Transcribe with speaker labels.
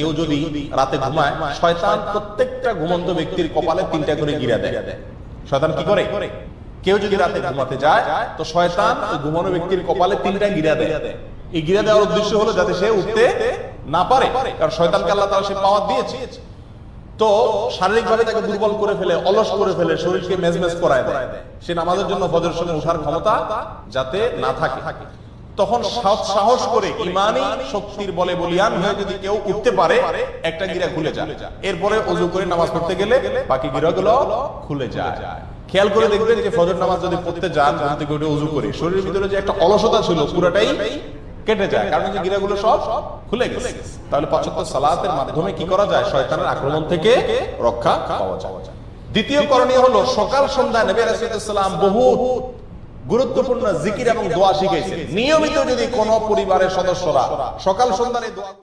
Speaker 1: কেউ যদি রাতে ঘুমায়, শয়তান প্রত্যেকটা ঘুমন্ত ব্যক্তির কপালে তিনটা করে গিরা দেয়। শয়তান কি করে? কেউ যদি রাতে ঘুমাতে যায়, তো শয়তান ঘুমানো ব্যক্তির কপালে তিনটা গিরা দেয়। এই গিরা দেওয়ার উদ্দেশ্য হলো যাতে সে উঠতে না পারে, কারণ শয়তানকে আল্লাহ তাআলা সে পাওয়ার দিয়েছে। তো তাকে দুর্বল করে ফেলে, অলস করে ফেলে, শরীরকে মেজমেজ করায় দেয়। সে নামাজের জন্য ফজরের সময় ক্ষমতা যাতে না থাকে। তখন সাহস- করে ইমানি শক্তির বলে বলিয়ান হয়ে যদি কেউ উঠতে পারে, একটা গিরা খুলে যায়। এরপরে অজু করে নামাজ পড়তে গেলে বাকি গিরাগুলো খুলে যায়। খেয়াল করে দেখবেন যে ফজর নামাজ যদি পড়তে যান থেকে উঠে করে, শরীরের ভিতরে যে একটা অলসতা ছিল, পুরোটাই কেটে যায়। কারণ যে গিরাগুলো সব খুলে গেছে। তাহলে পঁচাত্তর সালাতের মাধ্যমে কি করা যায়? শয়তানের আক্রমণ থেকে রক্ষা পাওয়া যায়। দ্বিতীয় করণীয় হলো সকাল সন্ধ্যা নবী রাসূলুল্লাহ বহু গুরুত্বপূর্ণ জিকির এবং দোয়া শিখেছেন। নিয়মিত যদি কোন পরিবারের সদস্যরা সকাল সন্ধ্যায় দোয়া